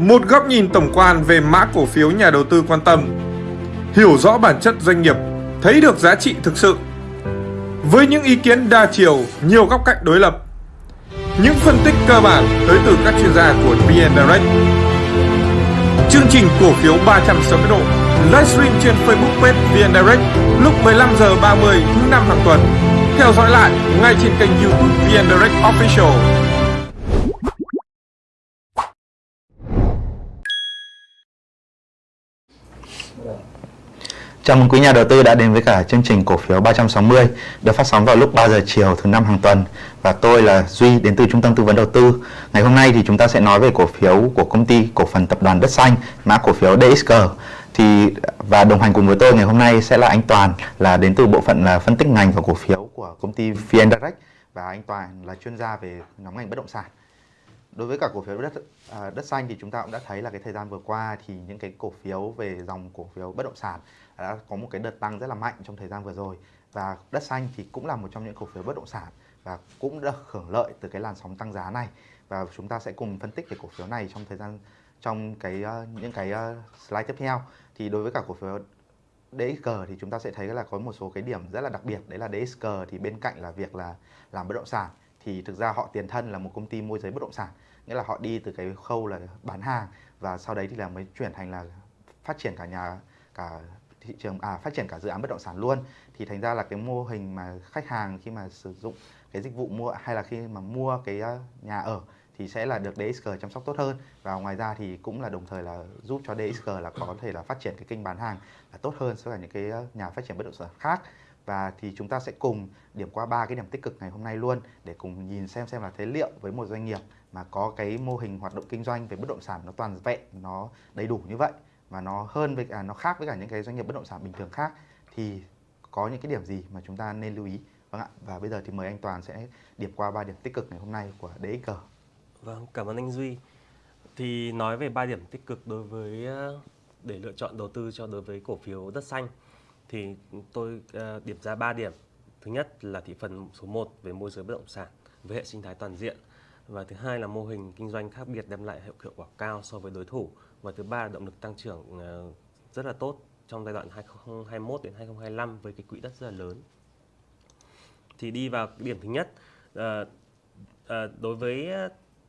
Một góc nhìn tổng quan về mã cổ phiếu nhà đầu tư quan tâm. Hiểu rõ bản chất doanh nghiệp, thấy được giá trị thực sự. Với những ý kiến đa chiều, nhiều góc cạnh đối lập. Những phân tích cơ bản tới từ các chuyên gia của VN Direct. Chương trình cổ phiếu 360 độ livestream trên Facebook page VN Direct lúc 15 giờ 30 thứ năm hàng tuần. Theo dõi lại ngay trên kênh YouTube VN Direct Official. Chào mừng quý nhà đầu tư đã đến với cả chương trình cổ phiếu 360 được phát sóng vào lúc 3 giờ chiều thứ năm hàng tuần và tôi là Duy đến từ Trung tâm Tư vấn Đầu tư. Ngày hôm nay thì chúng ta sẽ nói về cổ phiếu của công ty cổ phần tập đoàn Đất Xanh, mã cổ phiếu DXG. Thì và đồng hành cùng với tôi ngày hôm nay sẽ là anh Toàn là đến từ bộ phận là phân tích ngành và cổ phiếu của công ty VN Direct và anh Toàn là chuyên gia về nhóm ngành bất động sản đối với cả cổ phiếu đất à, đất xanh thì chúng ta cũng đã thấy là cái thời gian vừa qua thì những cái cổ phiếu về dòng cổ phiếu bất động sản đã có một cái đợt tăng rất là mạnh trong thời gian vừa rồi. Và đất xanh thì cũng là một trong những cổ phiếu bất động sản và cũng được hưởng lợi từ cái làn sóng tăng giá này. Và chúng ta sẽ cùng phân tích về cổ phiếu này trong thời gian trong cái uh, những cái uh, slide tiếp theo. Thì đối với cả cổ phiếu DXG thì chúng ta sẽ thấy là có một số cái điểm rất là đặc biệt. Đấy là DXG thì bên cạnh là việc là làm bất động sản thì thực ra họ tiền thân là một công ty môi giới bất động sản. Nghĩa là họ đi từ cái khâu là bán hàng và sau đấy thì là mới chuyển thành là phát triển cả nhà cả thị trường à phát triển cả dự án bất động sản luôn. Thì thành ra là cái mô hình mà khách hàng khi mà sử dụng cái dịch vụ mua hay là khi mà mua cái nhà ở thì sẽ là được DXG chăm sóc tốt hơn. Và ngoài ra thì cũng là đồng thời là giúp cho DXG là có thể là phát triển cái kênh bán hàng là tốt hơn so với những cái nhà phát triển bất động sản khác. Và thì chúng ta sẽ cùng điểm qua ba cái điểm tích cực ngày hôm nay luôn để cùng nhìn xem xem là thế liệu với một doanh nghiệp mà có cái mô hình hoạt động kinh doanh về bất động sản nó toàn vẹn, nó đầy đủ như vậy và nó hơn với cả, nó khác với cả những cái doanh nghiệp bất động sản bình thường khác. Thì có những cái điểm gì mà chúng ta nên lưu ý? Vâng ạ. Và bây giờ thì mời anh Toàn sẽ điểm qua ba điểm tích cực ngày hôm nay của DXG vâng cảm ơn anh Duy. Thì nói về ba điểm tích cực đối với ờ, để lựa chọn đầu tư cho đối với cổ phiếu đất xanh, thì tôi ờ, điểm ra ba điểm. Thứ nhất là thị phần số 1 về môi giới bất động sản với hệ sinh thái toàn diện và thứ hai là mô hình kinh doanh khác biệt đem lại hiệu quả cao so với đối thủ và thứ ba là động lực tăng trưởng ờ, rất là tốt trong giai đoạn 2021 đến 2025 với cái quỹ đất rất là lớn. Thì đi vào điểm thứ nhất ờ, ờ, đối với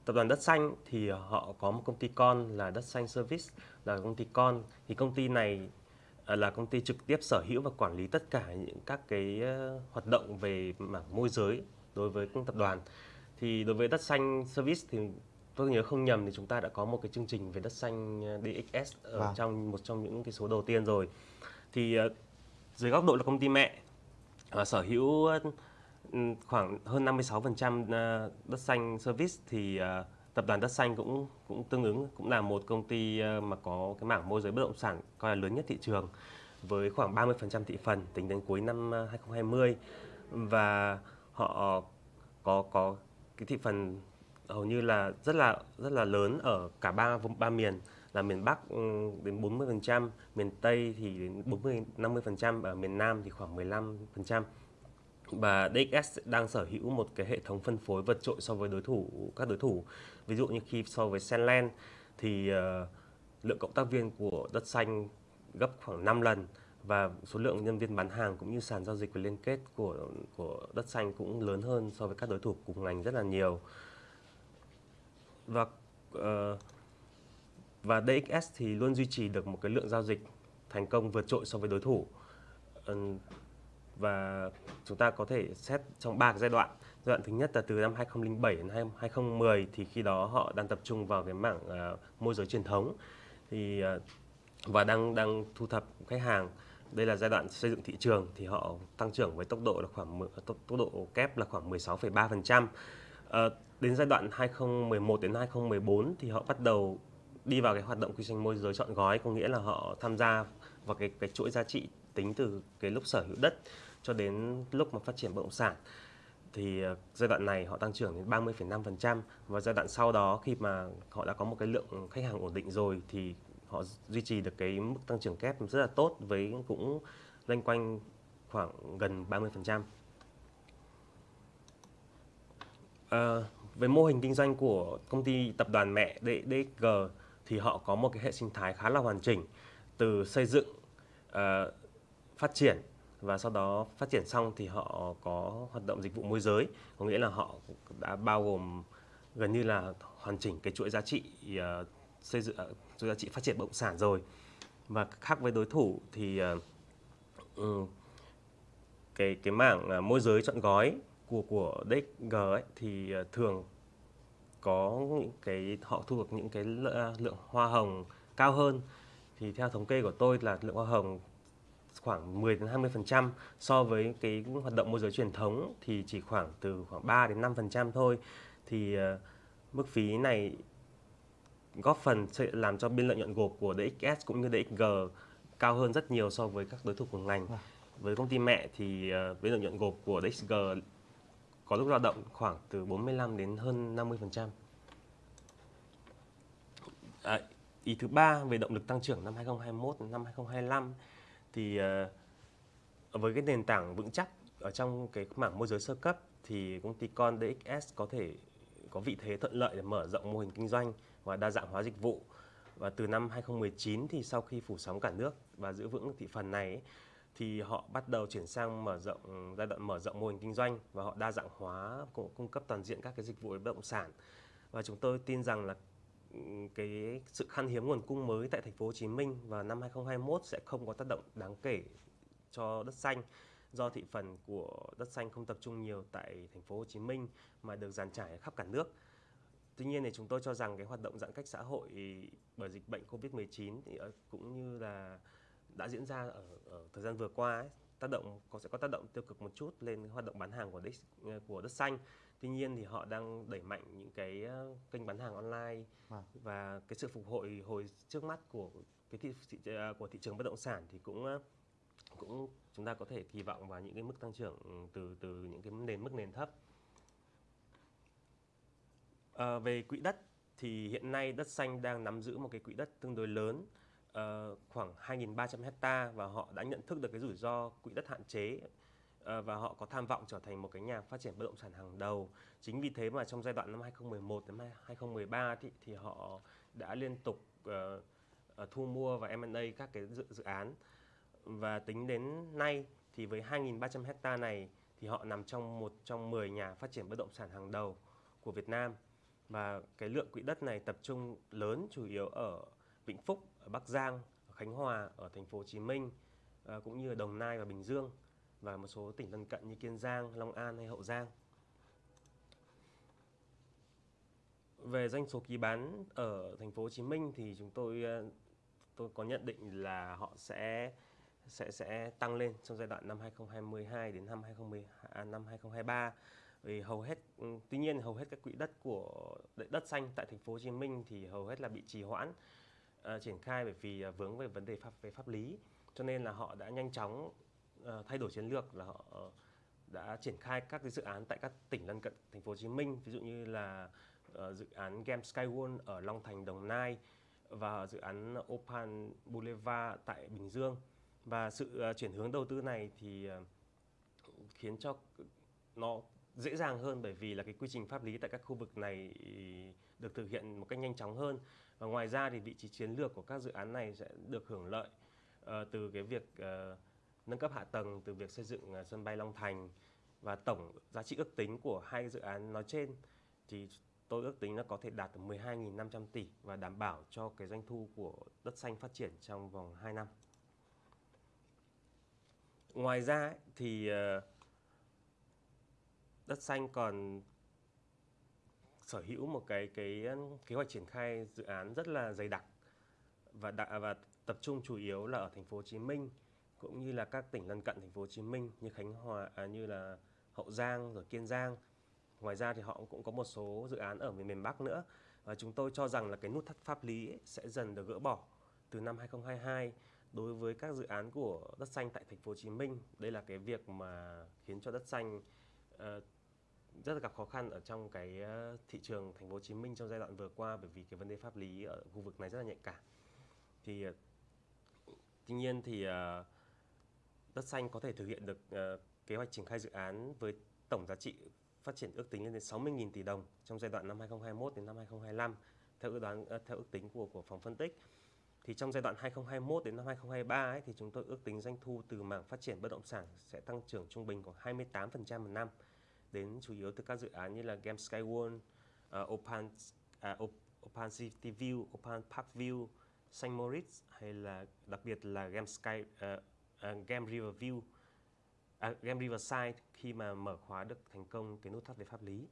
tập đoàn đất xanh thì họ có một công ty con là đất xanh service là công ty con, thì công ty này là công ty trực tiếp sở hữu và quản lý tất cả những các cái hoạt động về mảng môi giới đối với tập đoàn. Thì đối với đất xanh service thì tôi nhớ không nhầm thì chúng ta đã có một cái chương trình về đất xanh ờ, DXS ở vâng. trong một trong những cái số đầu tiên rồi. Thì uh, dưới góc độ là công ty mẹ uh, sở hữu khoảng hơn 56% uh, đất xanh service thì tập đoàn Đất Xanh cũng cũng tương ứng cũng là một công ty ờ, mà có cái mảng môi giới bất động sản coi là lớn nhất thị trường với khoảng 30% thị phần tính đến cuối năm 2020 ờ, và họ có có cái thị phần hầu như là rất là rất là lớn ở cả ba ba miền là miền Bắc ừ, đến 40%, miền Tây thì đến 40 50%, ở miền Nam thì khoảng 15% và DXS đang sở hữu một cái hệ thống phân phối vượt trội so với đối thủ các đối thủ. Ví dụ như khi so với Senland thì uh, lượng cộng tác viên của đất xanh gấp khoảng 5 lần và số lượng nhân viên bán hàng cũng như sàn giao dịch và liên kết của của đất xanh cũng lớn hơn so với các đối thủ cùng ngành rất là nhiều và uh, và DXS thì luôn duy trì được một cái lượng giao dịch thành công vượt trội so với đối thủ. Uh, và chúng ta có thể xét trong ba cái giai đoạn. Giai đoạn thứ nhất là từ năm 2007 đến 2010 thì khi đó họ đang tập trung vào cái mảng uh, môi giới truyền thống. Thì uh, và đang đang thu thập khách hàng. Đây là giai đoạn xây dựng thị trường thì họ tăng trưởng với tốc độ là khoảng tốc, tốc độ kép là khoảng 16,3%. À, đến giai đoạn 2011 đến 2014 thì họ bắt đầu đi vào cái hoạt động kinh doanh môi giới chọn gói có nghĩa là họ tham gia vào cái cái chuỗi giá trị tính từ cái lúc sở hữu đất cho đến lúc mà phát triển bất động sản thì ờ, giai đoạn này họ tăng trưởng đến 30,5% và giai đoạn sau đó khi mà họ đã có một cái lượng khách hàng ổn định rồi thì họ duy trì được cái mức tăng trưởng kép rất là tốt với cũng loanh quanh khoảng gần 30%. À, về mô hình kinh doanh của công ty tập đoàn mẹ DXG thì họ có một cái hệ sinh thái khá là hoàn chỉnh từ xây dựng uh, phát triển và sau đó phát triển xong thì họ có hoạt động dịch vụ môi giới. Có nghĩa là họ đã bao gồm gần như là hoàn chỉnh cái chuỗi giá trị uh, xây dựng chuỗi giá trị phát triển bất động sản rồi. Và khác với đối thủ thì uh, um, cái cái mảng à, môi giới chọn gói của của DXG ấy thì uh, thường có những cái họ thu được những cái lượng hoa hồng cao hơn thì theo thống kê của tôi là lượng hoa hồng khoảng 10 đến 20% so với cái hoạt động môi giới truyền thống thì chỉ khoảng từ khoảng 3 đến 5% thôi. Thì uh, mức phí này góp phần sẽ làm cho biên lợi nhuận gộp của DXS cũng như DXG cao hơn rất nhiều so với các đối thủ của ngành. Wow. Với công ty mẹ thì biên lợi nhuận gộp của DXG có lúc dao động khoảng từ 45 đến hơn 50%. À, ý thứ ba về động lực tăng trưởng năm 2021 năm 2025 thì uh, với cái nền tảng vững chắc ở trong cái mảng môi giới sơ cấp thì công ty con DXS có thể có vị thế thuận lợi để mở rộng mô hình kinh doanh và đa dạng hóa dịch vụ. Và từ năm 2019 thì sau khi phủ sóng cả nước và giữ vững thị phần này ấy, thì họ bắt đầu chuyển sang mở rộng, giai đoạn mở rộng mô hình kinh doanh và họ đa dạng hóa cung cấp toàn diện các cái dịch vụ bất động sản. Và chúng tôi tin rằng là cái sự khan hiếm nguồn cung mới tại thành phố Hồ Chí Minh vào năm 2021 sẽ không có tác động đáng kể cho đất xanh, do thị phần của đất xanh không tập trung nhiều tại thành phố Hồ Chí Minh mà được dàn trải khắp cả nước. Tuy nhiên thì chúng tôi cho rằng cái hoạt động giãn cách xã hội bởi dịch bệnh Covid-19 thì ờ, cũng như là đã diễn ra ở, ở thời gian vừa qua ấy, tác động có sẽ có tác động tiêu cực một chút lên hoạt động bán hàng của đất của đất xanh. Tuy nhiên thì họ đang đẩy mạnh những cái ờ, kênh bán hàng online à. và cái sự phục hồi hồi trước mắt của cái thị, thị ờ, của thị trường bất động sản thì cũng ờ, cũng chúng ta có thể kỳ vọng vào những cái mức tăng trưởng từ từ những cái nền mức nền thấp. À, về quỹ đất thì hiện nay đất xanh đang nắm giữ một cái quỹ đất tương đối lớn uh, khoảng 2.300 hecta và họ đã nhận thức được cái rủi ro quỹ đất hạn chế ờ, và họ có tham vọng trở thành một cái nhà phát triển bất động sản hàng đầu. Chính vì thế mà trong giai đoạn năm 2011 đến 2013 thì, thì họ đã liên tục uh, uh, thu mua và M&A các cái dự, dự án và tính đến nay thì với 2.300 hecta này thì họ nằm trong một trong 10 nhà phát triển bất động sản hàng đầu của Việt Nam và cái lượng quỹ đất này tập trung lớn chủ yếu ở Vĩnh Phúc, ở Bắc Giang, ở Khánh Hòa, ở thành phố Hồ Chí Minh ờ, cũng như ở Đồng Nai và Bình Dương và một số tỉnh lân cận như Kiên Giang, Long An hay Hậu Giang. Về doanh số ký bán ở thành phố Hồ Chí Minh thì chúng tôi ờ, tôi có nhận định là họ sẽ sẽ sẽ tăng lên trong giai đoạn năm 2022 đến năm 2010 à, năm 2023 vì hầu hết ừ, tuy nhiên hầu hết các quỹ đất của đất xanh tại thành phố Hồ Chí Minh thì hầu hết là bị trì hoãn uh, triển khai bởi vì uh, vướng về vấn đề pháp về pháp lý. Cho nên là họ đã nhanh chóng uh, thay đổi chiến lược là họ uh, đã triển khai các cái dự án tại các tỉnh lân cận thành phố Hồ Chí Minh. Ví dụ như là uh, dự án Game Skywon ở Long Thành Đồng Nai và dự án Opal Boulevard tại Bình Dương. Và sự uh, chuyển hướng đầu tư này thì uh, khiến cho nó dễ dàng hơn bởi vì là cái quy trình pháp lý tại các khu vực này được thực hiện một cách nhanh chóng hơn và ngoài ra thì vị trí chiến lược của các dự án này sẽ được hưởng lợi uh, từ cái việc uh, nâng cấp hạ tầng từ việc xây dựng uh, sân bay Long Thành và tổng giá trị ước tính của hai dự án nói trên thì tôi ước tính nó có thể đạt được 12.500 tỷ và đảm bảo cho cái doanh thu của đất xanh phát triển trong vòng 2 năm. Ngoài ra thì đất xanh còn sở hữu một cái cái kế hoạch triển khai dự án rất là dày đặc và đã, và tập trung chủ yếu là ở thành phố Hồ Chí Minh cũng như là các tỉnh lân cận thành phố Hồ Chí Minh như Khánh Hòa à, như là Hậu Giang rồi Kiên Giang. Ngoài ra thì họ cũng có một số dự án ở miền Bắc nữa và chúng tôi cho rằng là cái nút thắt pháp lý ấy sẽ dần được gỡ bỏ từ năm 2022 đối với các dự án của đất xanh tại thành phố Hồ Chí Minh. Đây là cái việc mà khiến cho đất xanh uh, rất là gặp khó khăn ở trong cái ờ, thị trường thành phố Hồ Chí Minh trong giai đoạn vừa qua bởi vì cái vấn đề pháp lý ở khu vực này rất là nhạy cảm. Thì ờ, tuy nhiên thì ờ, Đất xanh có thể thực hiện được kế hoạch triển khai dự án với tổng giá trị phát triển ước tính lên đến 60.000 tỷ đồng trong giai đoạn năm 2021 đến năm 2025 theo ước đoán theo ước tính của của phòng phân tích thì trong giai đoạn 2021 đến năm 2023 ấy, thì chúng tôi ước tính doanh thu từ mảng phát triển bất động sản sẽ tăng trưởng trung bình khoảng 28% một năm đến chủ yếu từ các dự án như là Game Skyward, uh, ờ, Open uh, Open City View, Open Park View, St. Moritz hay là đặc biệt là Game Sky uh, uh, Game River View, uh, Game Riverside khi mà mở khóa được thành công cái nút thắt về pháp lý.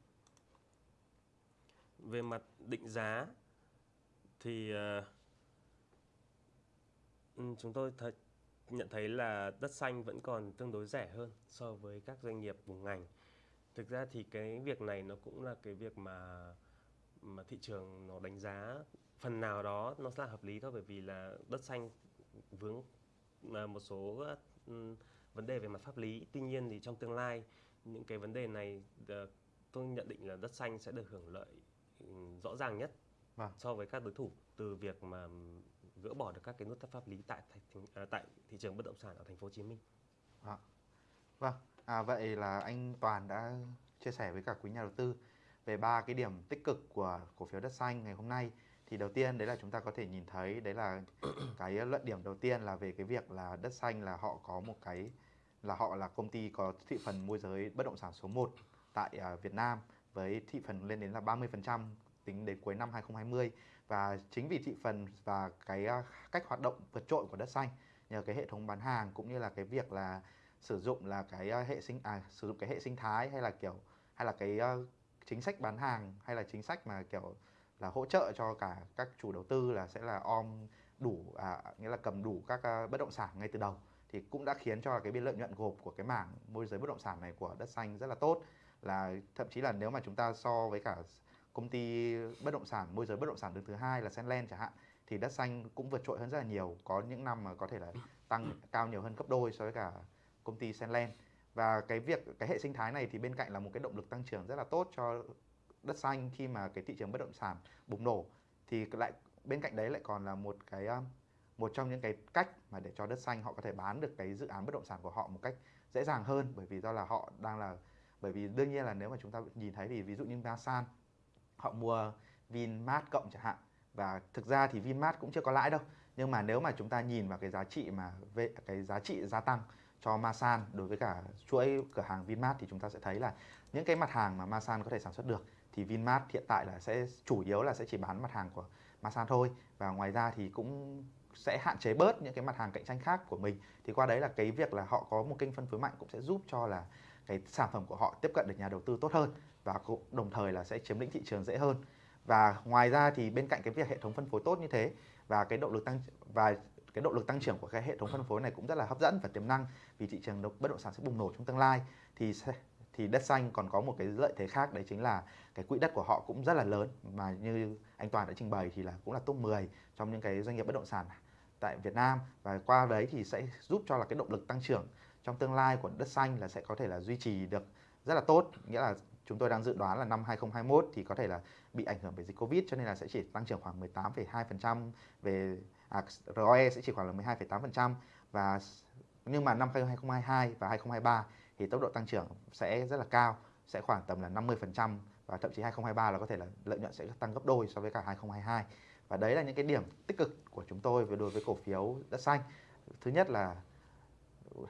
Về mặt định giá thì uh, chúng tôi th nhận thấy là đất xanh vẫn còn tương đối rẻ hơn so với các doanh nghiệp cùng ngành. Thực ra thì cái việc này nó cũng là cái việc mà mà thị trường nó đánh giá phần nào đó nó là hợp lý thôi bởi vì là đất xanh vướng một số vấn đề về mặt pháp lý. Tuy nhiên thì trong tương lai những cái vấn đề này ờ, tôi nhận định là đất xanh sẽ được hưởng lợi rõ ràng nhất vâng. so với các đối thủ từ việc mà gỡ bỏ được các cái nút thắt pháp lý tại à, tại thị trường bất động sản ở thành phố Hồ Chí Minh. À. Vâng, à, vậy là anh Toàn đã chia sẻ với cả quý nhà đầu tư về ba cái điểm tích cực của cổ phiếu đất xanh ngày hôm nay. Thì đầu tiên đấy là chúng ta có thể nhìn thấy đấy là cái luận điểm đầu tiên là về cái việc là đất xanh là họ có một cái là họ là công ty có thị phần môi giới bất động sản số 1 tại uh, Việt Nam với thị phần lên đến là 30% tính đến cuối năm 2020 và chính vì thị phần và cái à, cách hoạt động vượt trội của đất xanh nhờ cái hệ thống bán hàng cũng như là cái việc là sử dụng là cái à, hệ sinh à sử dụng cái hệ sinh thái hay là kiểu hay là cái uh, chính sách bán hàng hay là chính sách mà kiểu là hỗ trợ cho cả các chủ đầu tư là sẽ là om đủ à, nghĩa là cầm đủ các uh, bất động sản ngay từ đầu. Thì cũng đã khiến cho cái biên lợi nhuận gộp của cái mảng môi giới bất động sản này của đất xanh rất là tốt. Là thậm chí là nếu mà chúng ta so với cả công ty bất động sản môi giới bất động sản đứng thứ hai là Senland chẳng hạn thì đất xanh cũng vượt trội hơn rất là nhiều. Có những năm mà có thể là tăng cao nhiều hơn gấp đôi so với cả công ty Senland và cái việc, cái hệ sinh thái này thì bên cạnh là một cái động lực tăng trưởng rất là tốt cho đất xanh khi mà cái thị trường bất động sản bùng nổ, thì lại, bên cạnh đấy lại còn là một cái um, một trong những cái cách mà để cho đất xanh họ có thể bán được cái dự án bất động sản của họ một cách dễ dàng hơn. Bởi vì do là họ đang là, bởi vì đương nhiên là nếu mà chúng ta nhìn thấy thì ví dụ như Masan, họ mua Vinmart cộng chẳng hạn. Và thực ra thì Vinmart cũng chưa có lãi đâu. Nhưng mà nếu mà chúng ta nhìn vào cái giá trị mà về cái giá trị gia tăng cho Masan. Đối với cả chuỗi cửa hàng Vinmart thì chúng ta sẽ thấy là những cái mặt hàng mà Masan có thể sản xuất được thì Vinmart hiện tại là sẽ, chủ yếu là sẽ chỉ bán mặt hàng của Masan thôi. Và ngoài ra thì cũng sẽ hạn chế bớt những cái mặt hàng cạnh tranh khác của mình. Thì qua đấy là cái việc là họ có một kênh phân phối mạnh cũng sẽ giúp cho là cái sản phẩm của họ tiếp cận được nhà đầu tư tốt hơn và cũng đồng thời là sẽ chiếm lĩnh thị trường dễ hơn. Và ngoài ra thì bên cạnh cái việc hệ thống phân phối tốt như thế và cái động lực tăng, và cái động lực tăng trưởng của cái hệ thống phân phối này cũng rất là hấp dẫn và tiềm năng vì thị trường bất động sản sẽ bùng nổ trong tương lai. Thì thì đất xanh còn có một cái lợi thế khác đấy chính là cái quỹ đất của họ cũng rất là lớn. Mà như anh Toàn đã trình bày thì là cũng là top 10 trong những cái doanh nghiệp bất động sản tại Việt Nam. Và qua đấy thì sẽ giúp cho là cái động lực tăng trưởng trong tương lai của đất xanh là sẽ có thể là duy trì được rất là tốt. Nghĩa là chúng tôi đang dự đoán là năm 2021 thì có thể là bị ảnh hưởng bởi dịch Covid cho nên là sẽ chỉ tăng trưởng khoảng 18,2% về à, ROE sẽ chỉ khoảng là 12,8% và nhưng mà năm 2022 và 2023 thì tốc độ tăng trưởng sẽ rất là cao, sẽ khoảng tầm là 50% và thậm chí 2023 là có thể là lợi nhuận sẽ tăng gấp đôi so với cả 2022. Và đấy là những cái điểm tích cực của chúng tôi về đối với cổ phiếu đất xanh. Thứ nhất là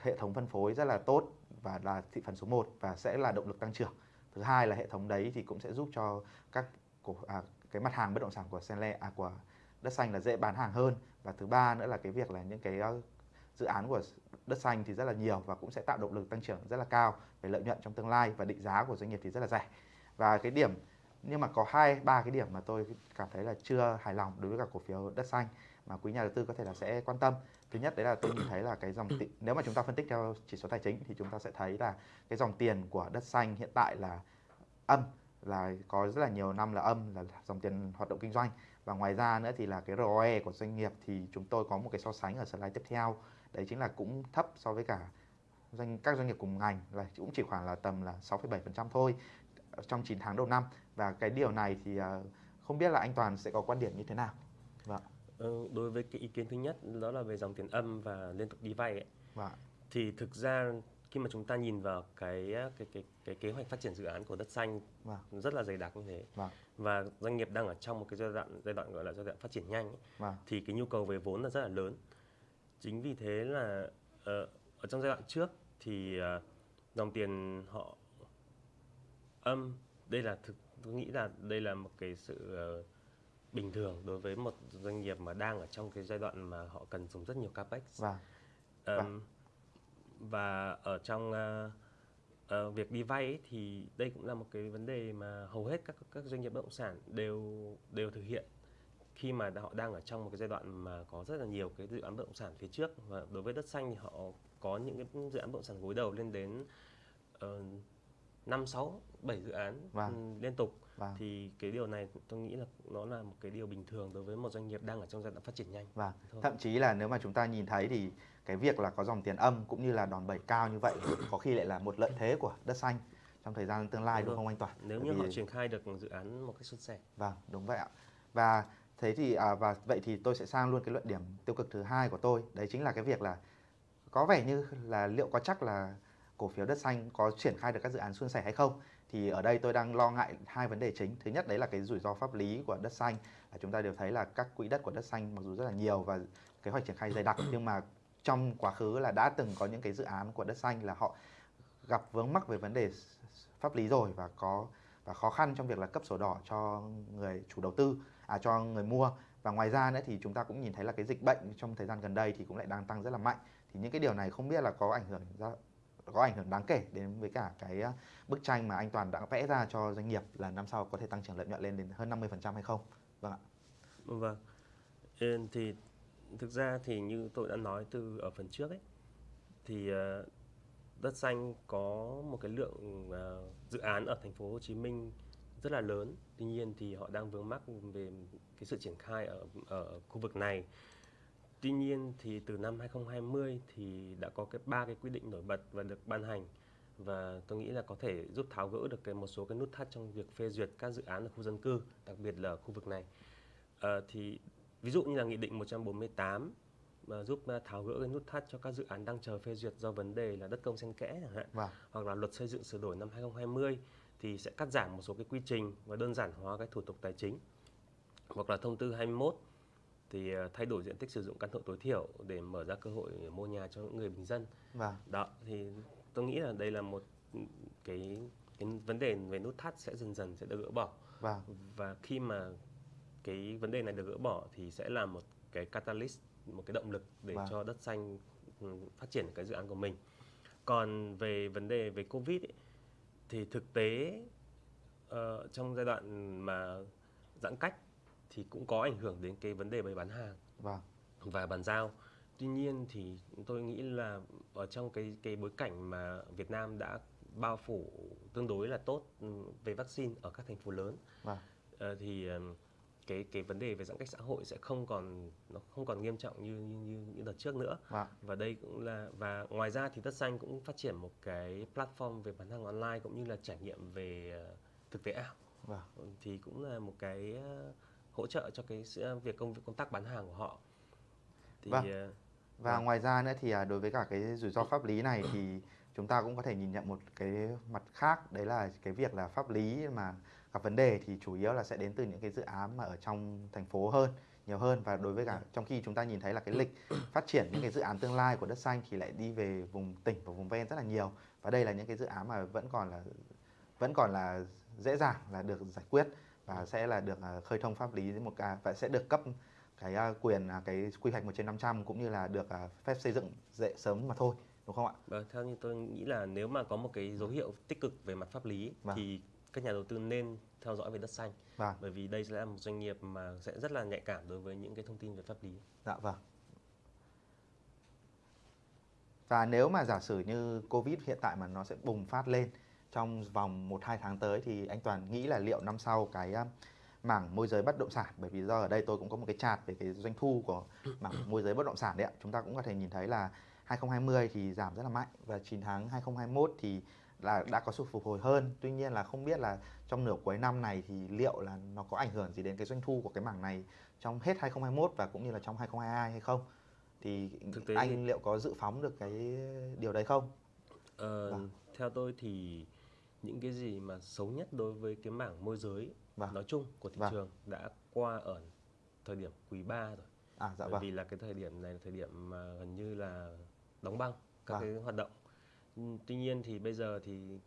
hệ thống phân phối rất là tốt và là thị phần số 1 và sẽ là động lực tăng trưởng. Thứ hai là hệ thống đấy thì cũng sẽ giúp cho các cổ à, cái mặt hàng bất động sản của Senle à của đất xanh là dễ bán hàng hơn. Và thứ ba nữa là cái việc là những cái ờ, dự án của đất xanh thì rất là nhiều và cũng sẽ tạo động lực tăng trưởng rất là cao về lợi nhuận trong tương lai và định giá của doanh nghiệp thì rất là rẻ. Và cái điểm, nhưng mà có hai, ba cái điểm mà tôi cảm thấy là chưa hài lòng đối với cả cổ phiếu đất xanh mà quý nhà đầu tư có thể là sẽ quan tâm. Thứ nhất đấy là tôi nhìn thấy là cái dòng tiền nếu mà chúng ta phân tích theo chỉ số tài chính thì chúng ta sẽ thấy là cái dòng tiền của đất xanh hiện tại là âm, là có rất là nhiều năm là âm, là dòng tiền hoạt động kinh doanh và ngoài ra nữa thì là cái ROE của doanh nghiệp thì chúng tôi có một cái so sánh ở slide tiếp theo đấy chính là cũng thấp so với cả doanh các doanh nghiệp cùng ngành là cũng chỉ khoảng là tầm là 6,7% thôi trong 9 tháng đầu năm và cái điều này thì uh, không biết là anh Toàn sẽ có quan điểm như thế nào. Vâng. Ừ, đối với cái ý kiến thứ nhất đó là về dòng tiền âm và liên tục đi vay ấy. Vâng. Thì thực ra khi mà chúng ta nhìn vào cái cái cái cái kế hoạch phát triển dự án của đất xanh Vâng. rất là dày đặc như thế Vâng. và doanh nghiệp đang ở trong một cái giai đoạn giai đoạn gọi là giai đoạn phát triển nhanh ấy, Vâng. thì cái nhu cầu về vốn là rất là lớn chính vì thế là ờ, ở trong giai đoạn trước thì ờ, dòng tiền họ âm đây là thực tôi nghĩ là đây là một cái sự ờ, bình thường đối với một doanh nghiệp mà đang ở trong cái giai đoạn mà họ cần dùng rất nhiều capex Vâng. Ờm, và ở trong ờ, ờ, việc đi vay ấy, thì đây cũng là một cái vấn đề mà hầu hết các các doanh nghiệp bất động sản đều đều thực hiện khi mà họ đang ở trong một cái giai đoạn mà có rất là nhiều cái dự án bất động sản phía trước và đối với đất xanh thì họ có những cái dự án bất động sản gối đầu lên đến ờ, năm sáu bảy dự án Vâng. ừ, liên tục Vâng. thì cái điều này tôi nghĩ là nó là một cái điều bình thường đối với một doanh nghiệp đang ở trong giai đoạn phát triển nhanh Vâng. Thôi. Thậm chí là nếu mà chúng ta nhìn thấy thì cái việc là có dòng tiền âm cũng như là đòn bẩy cao như vậy có khi lại là một lợi thế của đất xanh trong thời gian tương lai Đúng đúng không anh Toàn? nếu như họ vì- triển khai được dự án một cách suôn sẻ Vâng, đúng vậy ạ. Và thế thì à, và vậy thì tôi sẽ sang luôn cái luận điểm tiêu cực thứ hai của tôi, đấy chính là cái việc là có vẻ như là liệu có chắc là cổ phiếu đất xanh có triển khai được các dự án suôn sẻ hay không? Thì ở đây tôi đang lo ngại hai vấn đề chính. Thứ nhất đấy là cái rủi ro pháp lý của đất xanh. Là chúng ta đều thấy là các quỹ đất của đất xanh mặc dù rất là nhiều và kế hoạch triển khai dày đặc nhưng mà trong quá khứ là đã từng có những cái dự án của đất xanh là họ gặp vướng mắc về vấn đề pháp lý rồi và có và khó khăn trong việc là cấp sổ đỏ cho người chủ đầu tư à cho người mua và ngoài ra nữa thì chúng ta cũng nhìn thấy là cái dịch bệnh trong thời gian gần đây thì cũng lại đang tăng rất là mạnh thì những cái điều này không biết là có ảnh hưởng ra có ảnh hưởng đáng kể đến với cả cái à, bức tranh mà anh Toàn đã vẽ ra cho doanh nghiệp là năm sau có thể tăng trưởng lợi nhuận lên đến hơn 50% hay không? Vâng ạ. Vâng. Ờ, thì thực ra thì như tôi đã nói từ, ở phần trước ấy, thì ờ, đất xanh có một cái lượng ờ, dự án ở thành phố Hồ Chí Minh rất là lớn. Tuy nhiên thì họ đang vướng mắc về cái sự triển khai ở ở khu vực này. Tuy nhiên thì từ năm 2020 thì đã có cái ba cái quy định nổi bật và được ban hành và tôi nghĩ là có thể giúp tháo gỡ được cái một số cái nút thắt trong việc phê duyệt các dự án ở khu dân cư, đặc biệt là ở khu vực này. Ờ, thì ví dụ như là nghị định 148 mà giúp ờ, tháo gỡ cái nút thắt cho các dự án đang chờ phê duyệt do vấn đề là đất công xen kẽ chẳng hạn Vâng. hoặc là luật xây dựng sửa đổi năm 2020 thì sẽ cắt giảm một số cái quy trình và đơn giản hóa cái thủ tục tài chính hoặc là thông tư 21 thì ờ, thay đổi diện tích sử dụng căn hộ tối thiểu để mở ra cơ hội mua nhà cho những người bình dân Vâng. đó thì tôi nghĩ là đây là một cái cái vấn đề về nút thắt sẽ dần dần sẽ được gỡ bỏ Vâng. và khi mà cái vấn đề này được gỡ bỏ thì sẽ là một cái catalyst một cái động lực để Vâng. cho đất xanh ừ, phát triển cái dự án của mình còn về vấn đề về covid ấy, thì thực tế ờ, trong giai đoạn mà giãn cách thì cũng có ảnh hưởng đến cái vấn đề bày bán hàng Vâng. và bàn giao. Tuy nhiên thì tôi nghĩ là ở trong cái cái bối cảnh mà Việt Nam đã bao phủ tương đối là tốt ừ, về vaccine ở các thành phố lớn Vâng. ờ, thì ừm, cái cái vấn đề về giãn cách xã hội sẽ không còn nó không còn nghiêm trọng như như như, như đợt trước nữa. Vâng. Và đây cũng là và ngoài ra thì Đất Xanh cũng phát triển một cái platform về bán hàng online cũng như là trải nghiệm về ờ, thực tế ảo Vâng. thì cũng là một cái ờ, hỗ trợ cho cái sự- việc công công tác bán hàng của họ. Thì Vâng. ờ, Và Vâng. ngoài ra nữa thì à, đối với cả cái rủi ro pháp lý này thì chúng ta cũng có thể nhìn nhận một cái mặt khác đấy là cái việc là pháp lý mà gặp vấn đề thì chủ yếu là sẽ đến từ những cái dự án mà ở trong thành phố hơn nhiều hơn và đối với cả trong khi chúng ta nhìn thấy là cái lịch phát triển những cái dự án tương lai của đất xanh thì lại đi về vùng tỉnh và vùng ven rất là nhiều và đây là những cái dự án mà vẫn còn là vẫn còn là dễ dàng là được giải quyết và sẽ là được à, khơi thông pháp lý một cái và sẽ được cấp cái à, quyền à, cái quy hoạch 1 trên 500 cũng như là được phép xây dựng dễ sớm mà thôi đúng không ạ? Vâng, theo như tôi nghĩ là nếu mà có một cái dấu hiệu tích cực về mặt pháp lý Vâng. thì các nhà đầu tư nên theo dõi về đất xanh Vâng. bởi vì đây sẽ là một doanh nghiệp mà sẽ rất là nhạy cảm đối với những cái thông tin về pháp lý. Dạ vâng. Và nếu mà giả sử như Covid hiện tại mà nó sẽ bùng phát lên trong vòng 1-2 tháng tới thì anh Toàn nghĩ là liệu năm sau cái um, mảng môi giới bất động sản bởi vì do ở đây tôi cũng có một cái chart về cái doanh thu của mảng môi giới bất động sản đấy ạ. Chúng ta cũng có thể nhìn thấy là 2020 thì giảm rất là mạnh và 9 tháng 2021 thì là đã có sự phục hồi hơn. Tuy nhiên là không biết là trong nửa cuối năm này thì liệu là nó có ảnh hưởng gì đến cái doanh thu của cái mảng này trong hết 2021 và cũng như là trong 2022 hay không? Thì Thực tế anh liệu có dự phóng được cái điều đấy không? Ờ, Vâng. Theo tôi thì những cái gì mà xấu nhất đối với cái mảng môi giới Vâng. nói chung của thị Vâng. trường đã qua ở thời điểm quý 3 rồi. À dạ Bởi vâng. vì là cái thời điểm này là thời điểm mà gần như là đóng băng các Vâng. cái hoạt động. Ừ, Tuy nhiên thì bây giờ thì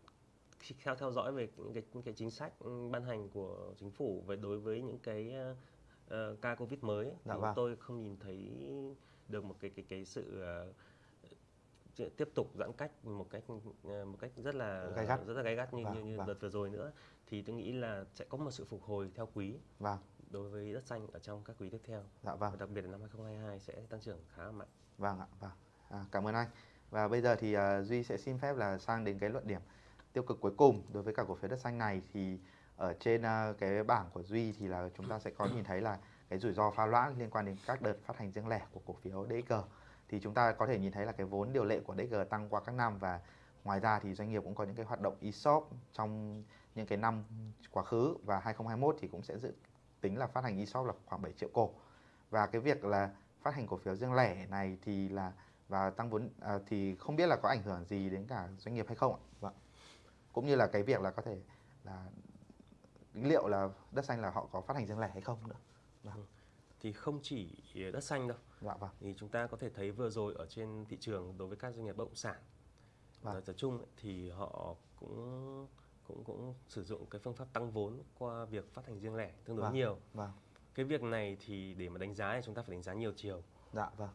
khi theo theo dõi về những cái những cái chính sách ban hành của chính phủ về đối với những cái ờ, ca covid mới ấy, Dạ thì vâng. tôi không nhìn thấy được một cái cái cái sự ch- tiếp tục giãn cách một cách ờ, một cách rất là Gay gắt. rất là gay gắt như Vâng, như, như vâng. đợt vừa rồi nữa thì tôi nghĩ là sẽ có một sự phục hồi theo quý Vâng, đối với đất xanh ở trong các quý tiếp theo dạ vâng. và đặc biệt là năm 2022 sẽ tăng trưởng khá là mạnh. Vâng ạ, vâng. À, cảm ơn anh. Và bây giờ thì à, Duy sẽ xin phép là sang đến cái luận điểm tiêu cực cuối cùng đối với cả cổ phiếu đất xanh này thì ở trên à, cái bảng của Duy thì là chúng ta sẽ có nhìn thấy là cái rủi ro pha loãng liên quan đến các đợt phát hành riêng lẻ của cổ phiếu DXG. Thì chúng ta có thể nhìn thấy là cái vốn điều lệ của DG tăng qua các năm và ngoài ra thì doanh nghiệp cũng có những cái hoạt động ESOP trong những cái năm quá khứ và 2021 thì cũng sẽ dự tính là phát hành ESOP là khoảng 7 triệu cổ. Và cái việc là phát hành cổ phiếu riêng lẻ này thì là và tăng vốn à, thì không biết là có ảnh hưởng gì đến cả doanh nghiệp hay không ạ? Vâng. Cũng như là cái việc là có thể là liệu là đất xanh là họ có phát hành riêng lẻ hay không nữa. vâng. Thì không chỉ đất xanh đâu Dạ vâng. thì chúng ta có thể thấy vừa rồi ở trên thị trường đối với các doanh nghiệp bất động sản Vâng. nói ấy, thì họ cũng cũng cũng sử dụng cái phương pháp tăng vốn qua việc phát hành riêng lẻ tương đối Vâng. nhiều. Vâng. Cái việc này thì để mà đánh giá thì chúng ta phải đánh giá nhiều chiều. Dạ vâng.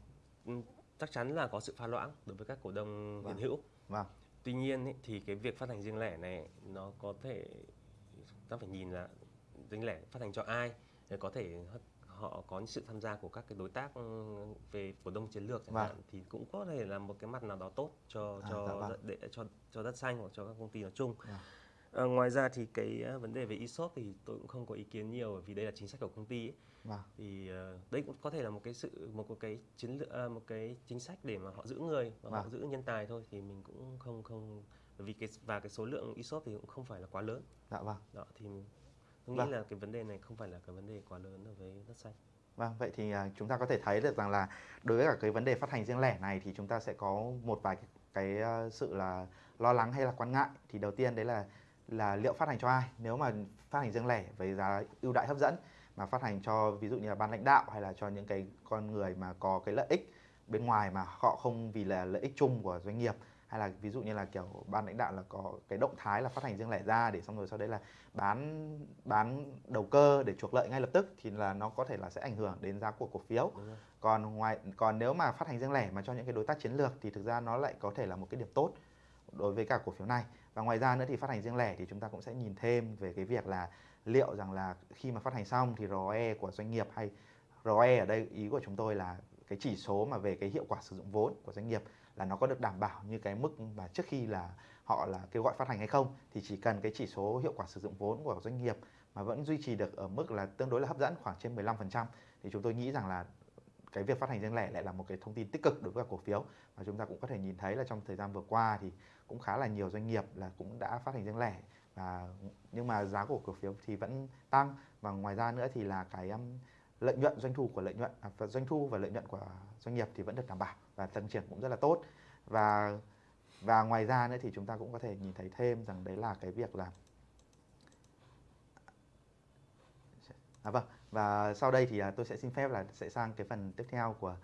Ừ, Chắc chắn là có sự pha loãng đối với các cổ đông Vâng. hiện hữu. Vâng. Tuy nhiên ấy, thì cái việc phát hành riêng lẻ này nó có thể ta phải nhìn là riêng lẻ phát hành cho ai để có thể họ có sự tham gia của các cái đối tác ừ, về cổ đông chiến lược chẳng Vâng. hạn thì cũng có thể là một cái mặt nào đó tốt cho À, cho dạ vâng. đất- để cho cho đất xanh hoặc cho các công ty nói chung. Vâng. Ờ, ngoài ra thì cái ờ, vấn đề về ESOP thì tôi cũng không có ý kiến nhiều bởi vì đây là chính sách của công ty ấy. Vâng. thì ờ, đây cũng có thể là một cái sự một cái chiến lược một cái chính sách để mà họ giữ người và họ Vâng. giữ nhân tài thôi thì mình cũng không không bởi vì cái và cái số lượng ESOP thì cũng không phải là quá lớn Dạ vâng. đó thì tôi nghĩ Vâng. là cái vấn đề này không phải là cái vấn đề quá lớn đối với đất xanh Vâng, vậy thì à, chúng ta có thể thấy được rằng là đối với cả cái vấn đề phát hành riêng lẻ này thì chúng ta sẽ có một vài cái, cái à, sự là lo lắng hay là quan ngại. Thì đầu tiên đấy là là liệu phát hành cho ai? Nếu mà phát hành riêng lẻ với giá ưu đãi hấp dẫn mà phát hành cho ví dụ như là ban lãnh đạo hay là cho những cái con người mà có cái lợi ích bên ngoài mà họ không vì là lợi ích chung của doanh nghiệp hay là ví dụ như là kiểu ban lãnh đạo là có cái động thái là phát hành riêng lẻ ra để xong rồi sau đấy là bán bán đầu cơ để chuộc lợi ngay lập tức thì là nó có thể là sẽ ảnh hưởng đến giá của cổ phiếu. Còn ngoài còn nếu mà phát hành riêng lẻ mà cho những cái đối tác chiến lược thì thực ra nó lại có thể là một cái điểm tốt đối với cả cổ phiếu này. Và ngoài ra nữa thì phát hành riêng lẻ thì chúng ta cũng sẽ nhìn thêm về cái việc là liệu rằng là khi mà phát hành xong thì ROE của doanh nghiệp hay ROE ở đây ý của chúng tôi là cái chỉ số mà về cái hiệu quả sử dụng vốn của doanh nghiệp là nó có được đảm bảo như cái mức mà trước khi là họ là kêu gọi phát hành hay không thì chỉ cần cái chỉ số hiệu quả sử dụng vốn của doanh nghiệp mà vẫn duy trì được ở mức là tương đối là hấp dẫn khoảng trên 15% thì chúng tôi nghĩ rằng là cái việc phát hành riêng lẻ lại là một cái thông tin tích cực đối với cổ phiếu. Và chúng ta cũng có thể nhìn thấy là trong thời gian vừa qua thì cũng khá là nhiều doanh nghiệp là cũng đã phát hành riêng lẻ và nhưng mà giá của cổ phiếu thì vẫn tăng. Và ngoài ra nữa thì là cái um, lợi nhuận doanh thu của lợi nhuận à, và doanh thu và lợi nhuận của doanh nghiệp thì vẫn được đảm bảo và tăng trưởng cũng rất là tốt và và ngoài ra nữa thì chúng ta cũng có thể nhìn thấy thêm rằng đấy là cái việc là À vâng, và sau đây thì à, tôi sẽ xin phép là sẽ sang cái phần tiếp theo của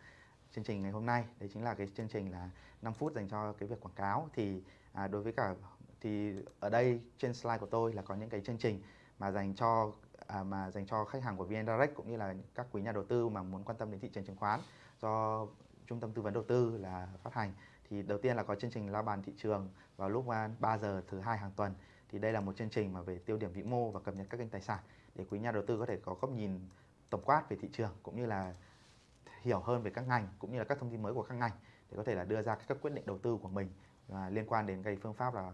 chương trình ngày hôm nay. Đấy chính là cái chương trình là 5 phút dành cho cái việc quảng cáo. Thì à, đối với cả thì ở đây trên slide của tôi là có những cái chương trình mà dành cho à, mà dành cho khách hàng của VN Direct cũng như là các quý nhà đầu tư mà muốn quan tâm đến thị trường chứng khoán do trung tâm tư vấn đầu tư là phát hành. Thì đầu tiên là có chương trình lao bàn thị trường vào lúc à, 3 giờ thứ hai hàng tuần. Thì đây là một chương trình mà về tiêu điểm vĩ mô và cập nhật các kênh tài sản để quý nhà đầu tư có thể có góc nhìn tổng quát về thị trường cũng như là hiểu hơn về các ngành cũng như là các thông tin mới của các ngành để có thể là đưa ra các quyết định đầu tư của mình à, liên quan đến cái phương pháp là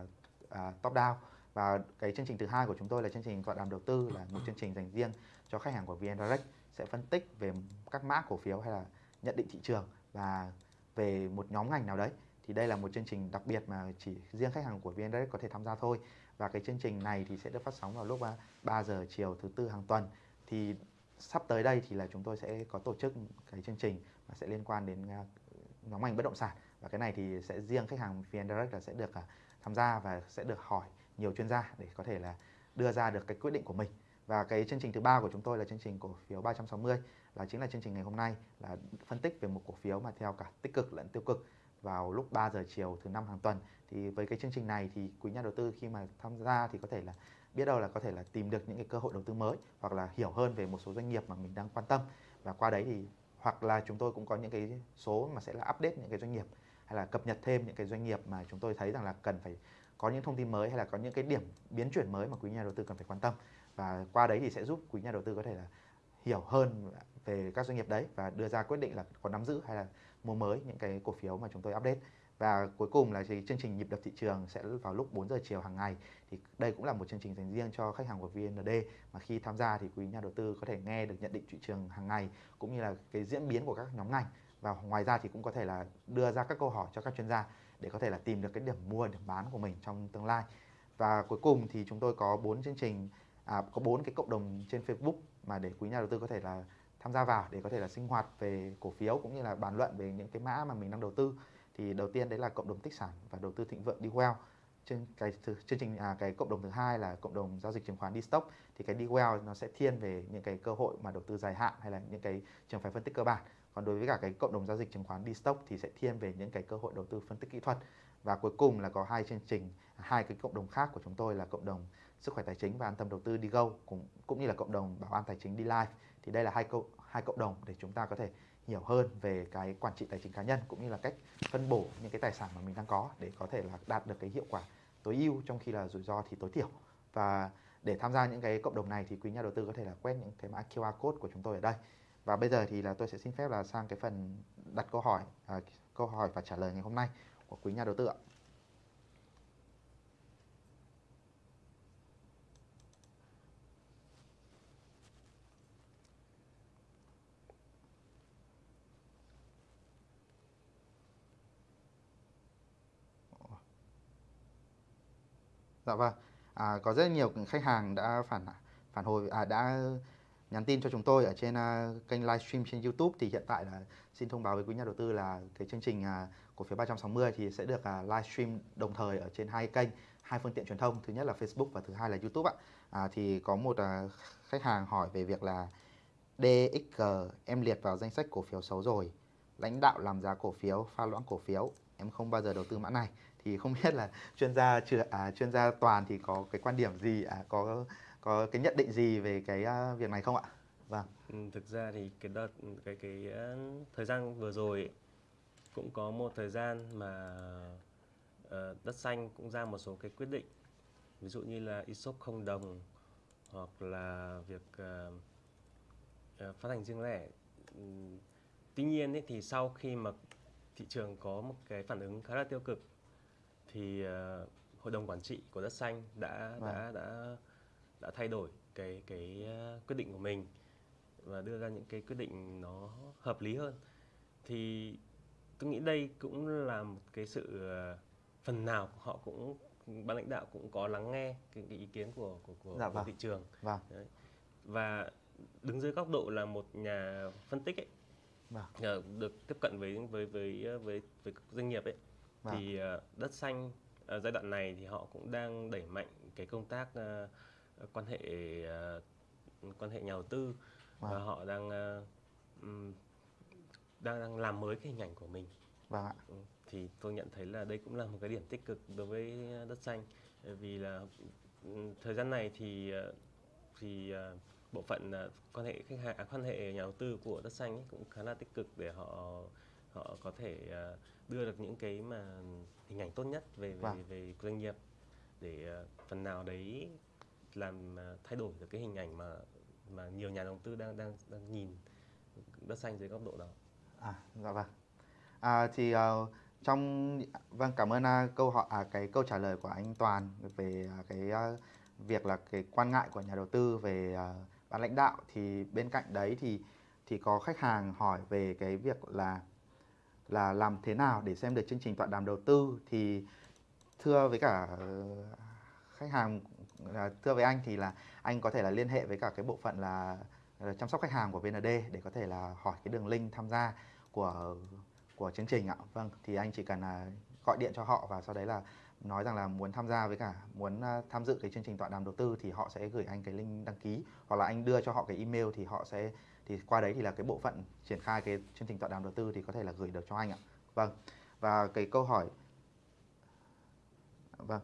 à, top down và cái chương trình thứ hai của chúng tôi là chương trình tọa đàm đầu tư, là một chương trình dành riêng cho khách hàng của VN Direct, sẽ phân tích về các mã cổ phiếu hay là nhận định thị trường và về một nhóm ngành nào đấy. Thì đây là một chương trình đặc biệt mà chỉ riêng khách hàng của VN Direct có thể tham gia thôi. Và cái chương trình này thì sẽ được phát sóng vào lúc à, 3 giờ chiều thứ tư hàng tuần. Thì sắp tới đây thì là chúng tôi sẽ có tổ chức cái chương trình mà sẽ liên quan đến à, nhóm ngành bất động sản. Và cái này thì sẽ riêng khách hàng VN Direct là sẽ được à, tham gia và sẽ được hỏi nhiều chuyên gia để có thể là đưa ra được cái quyết định của mình. Và cái chương trình thứ ba của chúng tôi là chương trình cổ phiếu 360 là chính là chương trình ngày hôm nay, là phân tích về một cổ phiếu mà theo cả tích cực lẫn tiêu cực vào lúc 3 giờ chiều thứ năm hàng tuần. Thì với cái chương trình này thì quý nhà đầu tư khi mà tham gia thì có thể là biết đâu là có thể là tìm được những cái cơ hội đầu tư mới hoặc là hiểu hơn về một số doanh nghiệp mà mình đang quan tâm. Và qua đấy thì hoặc là chúng tôi cũng có những cái số mà sẽ là update những cái doanh nghiệp hay là cập nhật thêm những cái doanh nghiệp mà chúng tôi thấy rằng là cần phải có những thông tin mới hay là có những cái điểm biến chuyển mới mà quý nhà đầu tư cần phải quan tâm? Và qua đấy thì sẽ giúp quý nhà đầu tư có thể là hiểu hơn về các doanh nghiệp đấy và đưa ra quyết định là có nắm giữ hay là mua mới những cái cổ phiếu mà chúng tôi update. Và cuối cùng là thì chương trình nhịp đập thị trường sẽ vào lúc 4 giờ chiều hàng ngày. Thì đây cũng là một chương trình dành riêng cho khách hàng của VND mà khi tham gia thì quý nhà đầu tư có thể nghe được nhận định thị trường hàng ngày cũng như là cái diễn biến của các nhóm ngành. Và ngoài ra thì cũng có thể là đưa ra các câu hỏi cho các chuyên gia để có thể là tìm được cái điểm mua điểm bán của mình trong tương lai. Và cuối cùng thì chúng tôi có bốn chương trình à, có bốn cái cộng đồng trên Facebook mà để quý nhà đầu tư có thể là tham gia vào để có thể là sinh hoạt về cổ phiếu cũng như là bàn luận về những cái mã mà mình đang đầu tư. Thì đầu tiên đấy là cộng đồng tích sản và đầu tư thịnh vượng đi well trên cái chương trình à, cái cộng đồng thứ hai là cộng đồng giao dịch chứng khoán đi stock thì cái đi well nó sẽ thiên về những cái cơ hội mà đầu tư dài hạn hay là những cái trường phái phân tích cơ bản còn đối với cả cái cộng đồng giao dịch chứng khoán đi stock thì sẽ thiên về những cái cơ hội đầu tư phân tích kỹ thuật. Và cuối cùng là có hai chương trình à, hai cái cộng đồng khác của chúng tôi là cộng đồng sức khỏe tài chính và an tâm đầu tư đi go, cũng cũng như là cộng đồng bảo an tài chính đi live thì đây là hai cộng hai cộng đồng để chúng ta có thể hiểu hơn về cái quản trị tài chính cá nhân cũng như là cách phân bổ những cái tài sản mà mình đang có để có thể là đạt được cái hiệu quả tối ưu trong khi là rủi ro thì tối thiểu. Và để tham gia những cái cộng đồng này thì quý nhà đầu tư có thể là quét những cái mã QR code của chúng tôi ở đây và bây giờ thì là tôi sẽ xin phép là sang cái phần đặt câu hỏi à, câu hỏi và trả lời ngày hôm nay của quý nhà đầu tư ạ. Dạ vâng. À, có rất nhiều khách hàng đã phản phản hồi à, đã nhắn tin cho chúng tôi ở trên uh, kênh livestream trên YouTube thì hiện tại là xin thông báo với quý nhà đầu tư là cái chương trình uh, cổ phiếu 360 thì sẽ được uh, livestream đồng thời ở trên hai kênh, hai phương tiện truyền thông, thứ nhất là Facebook và thứ hai là YouTube ạ. À, thì có một uh, khách hàng hỏi về việc là DXG em liệt vào danh sách cổ phiếu xấu rồi. Lãnh đạo làm giá cổ phiếu, pha loãng cổ phiếu, em không bao giờ đầu tư mã này. Thì không biết là chuyên gia à, chuyên gia toàn thì có cái quan điểm gì à, có có cái nhận định gì về cái việc này không ạ? Vâng. Ừ, thực ra thì cái đợt cái cái uh, thời gian vừa rồi cũng có một thời gian mà uh, đất xanh cũng ra một số cái quyết định ví dụ như là ESOP không đồng hoặc là việc uh, uh, phát hành riêng lẻ. Um, tuy nhiên ấy, thì sau khi mà thị trường có một cái phản ứng khá là tiêu cực thì uh, hội đồng quản trị của đất xanh đã vâng. đã đã đã thay đổi cái cái ờ, quyết định của mình và đưa ra những cái quyết định nó hợp lý hơn thì tôi nghĩ đây cũng là một cái sự ờ, phần nào họ cũng ban lãnh đạo cũng có lắng nghe cái, cái ý kiến của của của, dạ, của vâng. thị trường vâng. Đấy. và đứng dưới góc độ là một nhà phân tích ấy vâng. Ờ, được tiếp cận với với với với với doanh nghiệp ấy vâng. thì đất xanh ở giai đoạn này thì họ cũng đang đẩy mạnh cái công tác uh, quan hệ uh, quan hệ nhà đầu tư vâng. và họ đang uh, đang đang làm mới cái hình ảnh của mình. Vâng ạ. Ừ, thì tôi nhận thấy là đây cũng là một cái điểm tích cực đối với đất xanh vì là thời gian này thì thì bộ phận quan hệ khách hàng à, quan hệ nhà đầu tư của đất xanh ấy cũng khá là tích cực để họ họ có thể đưa được những cái mà hình ảnh tốt nhất về về, vâng. về doanh nghiệp để phần nào đấy làm à, thay đổi được cái hình ảnh mà mà nhiều nhà đầu tư đang đang đang nhìn đất xanh dưới góc độ đó. À dạ vâng. À, thì uh, trong vâng cảm ơn uh, câu hỏi à, cái câu trả lời của anh Toàn về uh, cái uh, việc là cái quan ngại của nhà đầu tư về uh, ban lãnh đạo thì bên cạnh đấy thì thì có khách hàng hỏi về cái việc là là làm thế nào để xem được chương trình tọa đàm đầu tư thì thưa với cả khách hàng à, thưa với anh thì là anh có thể là liên hệ với cả cái bộ phận là chăm sóc khách hàng của VND để có thể là hỏi cái đường link tham gia của của chương trình ạ. Vâng, thì anh chỉ cần là gọi điện cho họ và sau đấy là nói rằng là muốn tham gia với cả muốn à, tham dự cái chương trình tọa đàm đầu tư thì họ sẽ gửi anh cái link đăng ký hoặc là anh đưa cho họ cái email thì họ sẽ thì qua đấy thì là cái bộ phận triển khai cái chương trình tọa đàm đầu tư thì có thể là gửi được cho anh ạ. Vâng. Và cái câu hỏi Vâng.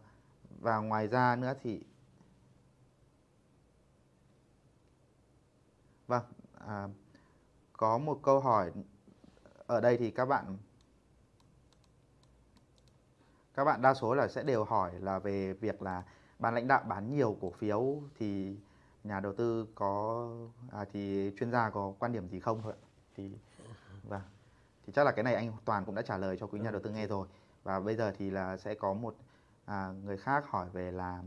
Và ngoài ra nữa thì Vâng, à, có một câu hỏi ở đây thì các bạn các bạn đa số là sẽ đều hỏi là về việc là ban lãnh đạo bán nhiều cổ phiếu thì nhà đầu tư có à, thì chuyên gia có quan điểm gì không thôi ạ? Thì vâng. Thì chắc là cái này anh Toàn cũng đã trả lời cho quý nhà đầu tư nghe rồi. Và bây giờ thì là sẽ có một à, người khác hỏi về là